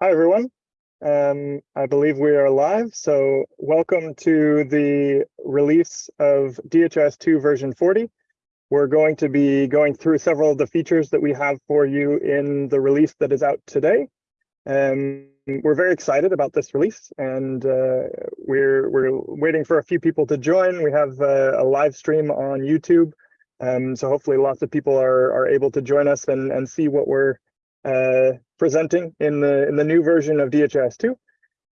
Hi, everyone. Um, I believe we are live. So welcome to the release of DHIS2 version 40. We're going to be going through several of the features that we have for you in the release that is out today. Um, we're very excited about this release and uh, we're, we're waiting for a few people to join. We have uh, a live stream on YouTube. Um, so hopefully lots of people are, are able to join us and, and see what we're uh, presenting in the in the new version of DHIS2.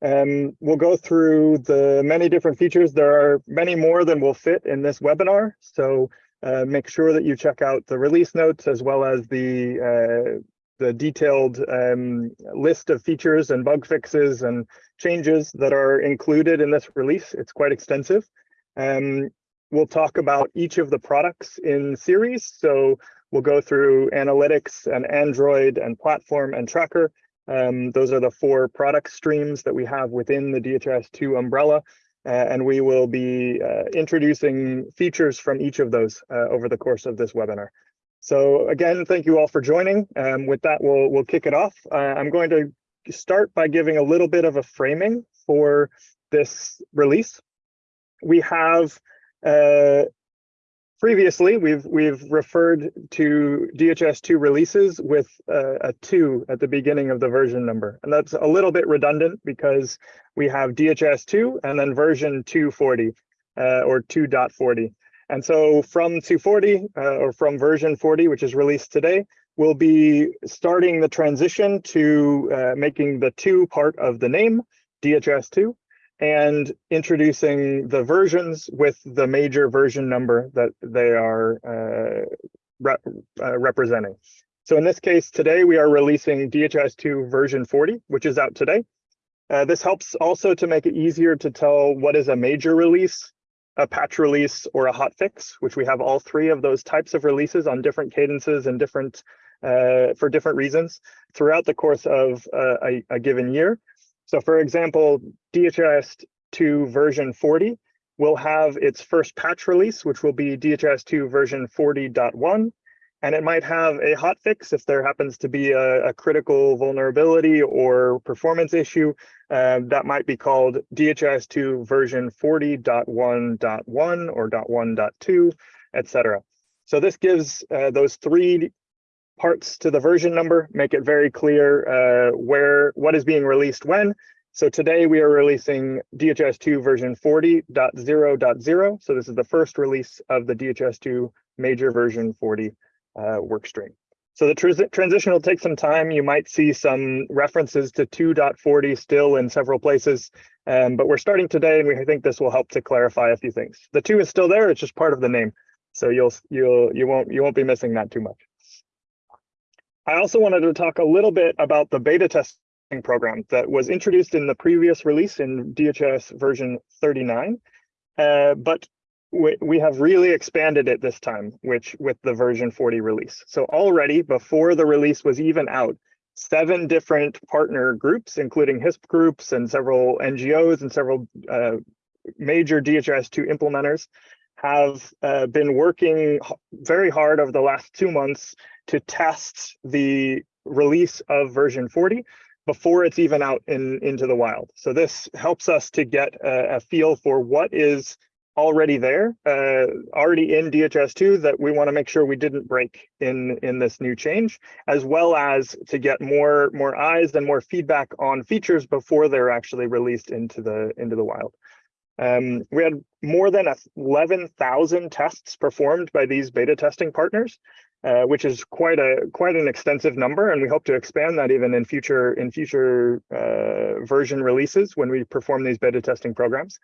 Um, we'll go through the many different features. There are many more than will fit in this webinar. So uh, make sure that you check out the release notes as well as the uh, the detailed um, list of features and bug fixes and changes that are included in this release. It's quite extensive. Um, we'll talk about each of the products in series. So We'll go through analytics and Android and platform and tracker. Um, those are the four product streams that we have within the DHIS2 umbrella. Uh, and we will be uh, introducing features from each of those uh, over the course of this webinar. So again, thank you all for joining. Um, with that, we'll, we'll kick it off. Uh, I'm going to start by giving a little bit of a framing for this release. We have uh, previously we've we've referred to DHIS2 releases with a two at the beginning of the version number. And that's a little bit redundant because we have DHIS2 and then version 240 uh, or 2.40. And so from 240 uh, or from version 40, which is released today, we'll be starting the transition to uh, making the two part of the name, DHIS2, and introducing the versions with the major version number that they are uh, uh, representing. So in this case, today we are releasing DHIS2 version 40, which is out today. Uh, this helps also to make it easier to tell what is a major release, a patch release, or a hot fix, which we have all three of those types of releases on different cadences and different uh, for different reasons throughout the course of uh, a, a given year. So for example, DHIS2 version 40 will have its first patch release, which will be DHIS2 version 40.1. And it might have a hot fix if there happens to be a, a critical vulnerability or performance issue. Uh, that might be called DHIS2 version 40.1.1 or .1.2, etc. So this gives uh, those three parts to the version number, make it very clear uh, where what is being released when. So today we are releasing DHIS2 version 40.0.0. So this is the first release of the DHIS2 major version 40 uh, workstream. So the tr transition will take some time. You might see some references to 2.40 still in several places, um, but we're starting today and we think this will help to clarify a few things. The two is still there, it's just part of the name. So you'll you'll you won't you won't be missing that too much. I also wanted to talk a little bit about the beta testing program that was introduced in the previous release in DHS version 39, uh, but we, we have really expanded it this time, which with the version 40 release. So already before the release was even out, seven different partner groups, including HISP groups and several NGOs and several uh, major DHIS2 implementers have uh, been working very hard over the last two months to test the release of version 40 before it's even out in into the wild. So this helps us to get a, a feel for what is already there, uh, already in DHIS2 that we want to make sure we didn't break in in this new change, as well as to get more more eyes and more feedback on features before they're actually released into the into the wild. Um, we had more than 11,000 tests performed by these beta testing partners, uh, which is quite a quite an extensive number, and we hope to expand that even in future in future uh, version releases when we perform these beta testing programs.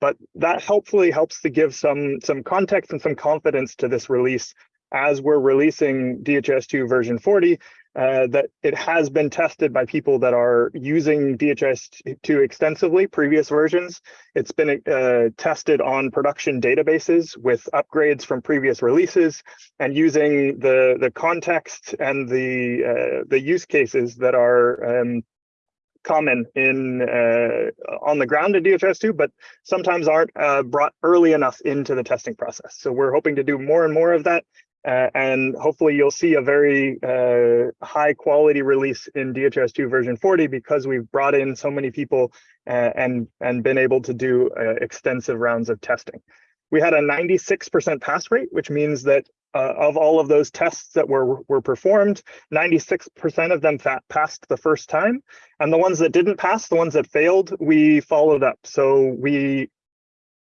But that helpfully helps to give some some context and some confidence to this release as we're releasing DHIS2 version 40 uh, that it has been tested by people that are using DHIS2 extensively, previous versions. It's been uh, tested on production databases with upgrades from previous releases and using the, the context and the, uh, the use cases that are um, common in uh, on the ground in DHIS2, but sometimes aren't uh, brought early enough into the testing process. So we're hoping to do more and more of that Uh, and hopefully you'll see a very uh, high quality release in DHIS2 version 40 because we've brought in so many people uh, and, and been able to do uh, extensive rounds of testing. We had a 96% pass rate, which means that uh, of all of those tests that were, were performed, 96% of them passed the first time. And the ones that didn't pass, the ones that failed, we followed up. So we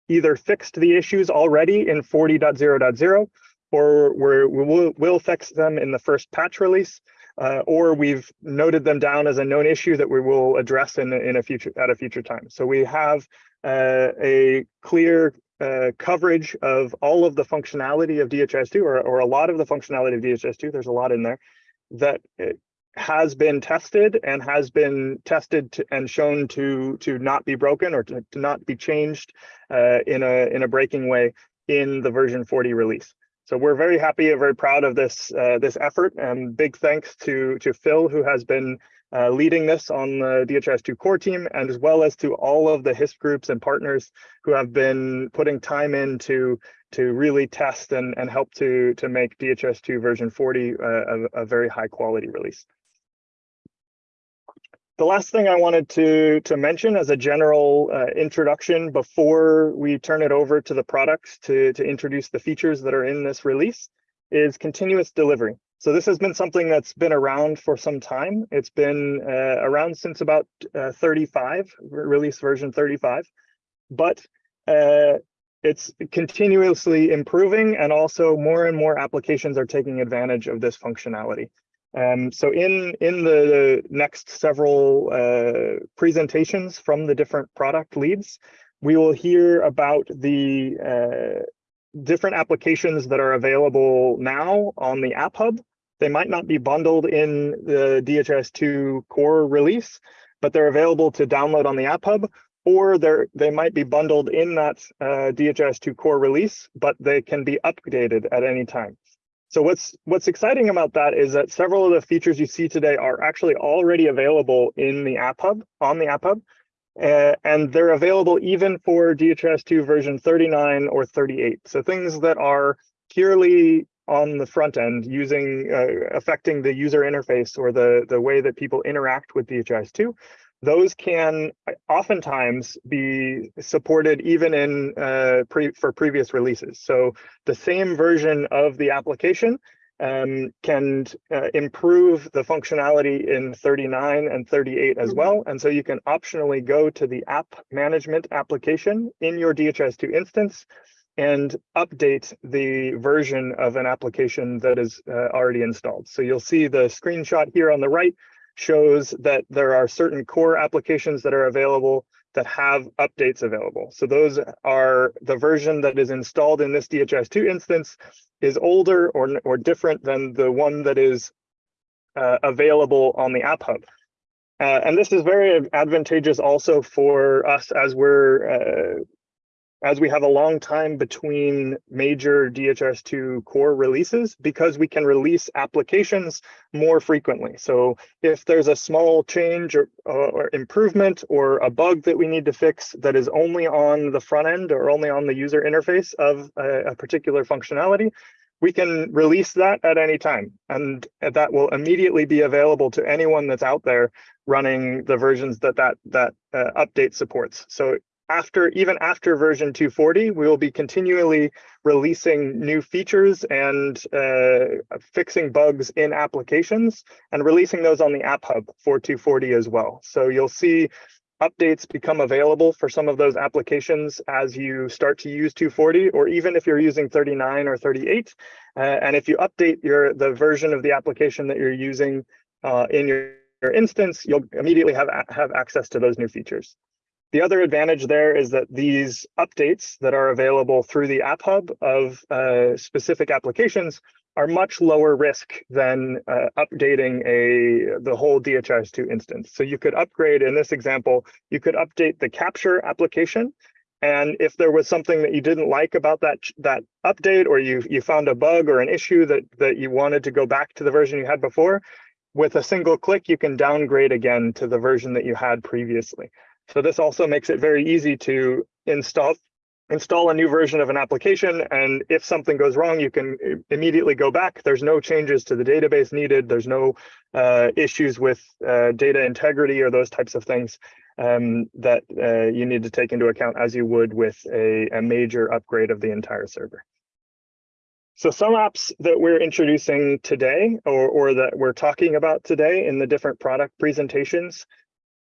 either fixed the issues already in 40.0.0 or we will we'll fix them in the first patch release, uh, or we've noted them down as a known issue that we will address in, in a future at a future time. So we have uh, a clear uh, coverage of all of the functionality of DHIS2 or, or a lot of the functionality of DHIS2, there's a lot in there, that has been tested and has been tested to, and shown to to not be broken or to, to not be changed uh, in a in a breaking way in the version 40 release. So we're very happy and very proud of this uh, this effort and big thanks to to Phil who has been uh, leading this on the DHIS2 core team and as well as to all of the HISP groups and partners who have been putting time into to to really test and, and help to, to make DHIS2 version 40 uh, a, a very high quality release. The last thing I wanted to, to mention as a general uh, introduction before we turn it over to the products to, to introduce the features that are in this release is continuous delivery. So this has been something that's been around for some time. It's been uh, around since about uh, 35, release version 35, but uh, it's continuously improving and also more and more applications are taking advantage of this functionality. Um, so in, in the next several uh, presentations from the different product leads, we will hear about the uh, different applications that are available now on the App Hub. They might not be bundled in the DHIS2 core release, but they're available to download on the App Hub, or they're, they might be bundled in that uh, DHIS2 core release, but they can be updated at any time. So what's what's exciting about that is that several of the features you see today are actually already available in the App Hub, on the App Hub, uh, and they're available even for DHIS2 version 39 or 38. So things that are purely on the front end using uh, affecting the user interface or the, the way that people interact with DHIS2 those can oftentimes be supported even in uh, pre for previous releases. So the same version of the application um, can uh, improve the functionality in 39 and 38 as mm-hmm. well. And so you can optionally go to the app management application in your DHIS2 instance and update the version of an application that is uh, already installed. So you'll see the screenshot here on the right shows that there are certain core applications that are available that have updates available. So those are the version that is installed in this DHIS2 instance is older or, or different than the one that is uh, available on the App Hub. Uh, and this is very advantageous also for us as we're uh, as we have a long time between major DHIS2 core releases because we can release applications more frequently. So if there's a small change or, or, improvement or a bug that we need to fix that is only on the front end or only on the user interface of a, a particular functionality, we can release that at any time. And that will immediately be available to anyone that's out there running the versions that that, that uh, update supports. So after even after version 240, we will be continually releasing new features and uh, fixing bugs in applications and releasing those on the App Hub for 240 as well. So you'll see updates become available for some of those applications as you start to use 240, or even if you're using 39 or 38. Uh, and if you update your the version of the application that you're using uh, in your, your instance, you'll immediately have, have access to those new features. The other advantage there is that these updates that are available through the App Hub of uh, specific applications are much lower risk than uh, updating a the whole DHIS2 instance. So you could upgrade, in this example, you could update the capture application. And if there was something that you didn't like about that, that update, or you, you found a bug or an issue that, that you wanted to go back to the version you had before, with a single click, you can downgrade again to the version that you had previously. So this also makes it very easy to install install a new version of an application. And if something goes wrong, you can immediately go back. There's no changes to the database needed. There's no uh, issues with uh, data integrity or those types of things um, that uh, you need to take into account as you would with a, a major upgrade of the entire server. So some apps that we're introducing today or, or that we're talking about today in the different product presentations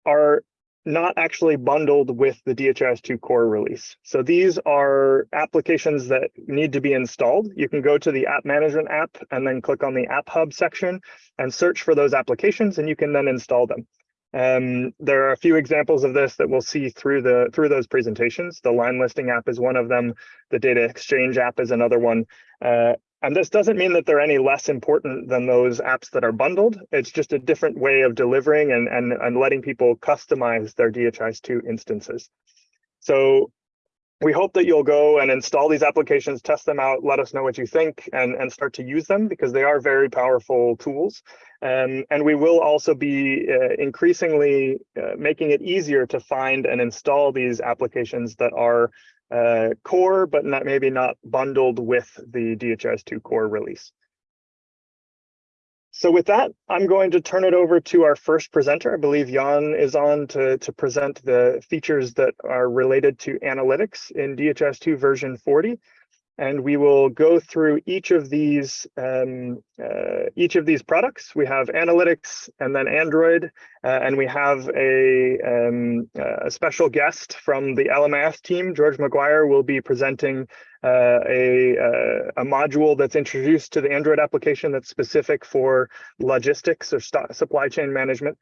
are not actually bundled with the DHIS2 core release. So these are applications that need to be installed. You can go to the app management app and then click on the app hub section and search for those applications and you can then install them. Um, there are a few examples of this that we'll see through the through those presentations. The line listing app is one of them. The data exchange app is another one. Uh, and this doesn't mean that they're any less important than those apps that are bundled. It's just a different way of delivering and, and, and letting people customize their DHIS2 instances. So we hope that you'll go and install these applications, test them out, let us know what you think, and, and start to use them because they are very powerful tools. Um, and we will also be uh, increasingly uh, making it easier to find and install these applications that are uh, core, but not maybe not bundled with the DHIS2 core release. So with that, I'm going to turn it over to our first presenter. I believe Jan is on to, to present the features that are related to analytics in DHIS2 version 40 and we will go through each of these um, uh, each of these products. We have analytics and then Android, uh, and we have a, um, a special guest from the LMIS team. George McGuire will be presenting uh, a, uh, a module that's introduced to the Android application that's specific for logistics or supply chain management.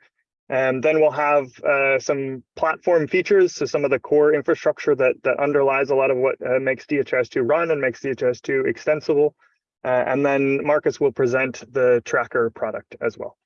And then we'll have uh, some platform features, so some of the core infrastructure that, that underlies a lot of what uh, makes DHIS2 run and makes DHIS2 extensible. Uh, and then Marcus will present the tracker product as well.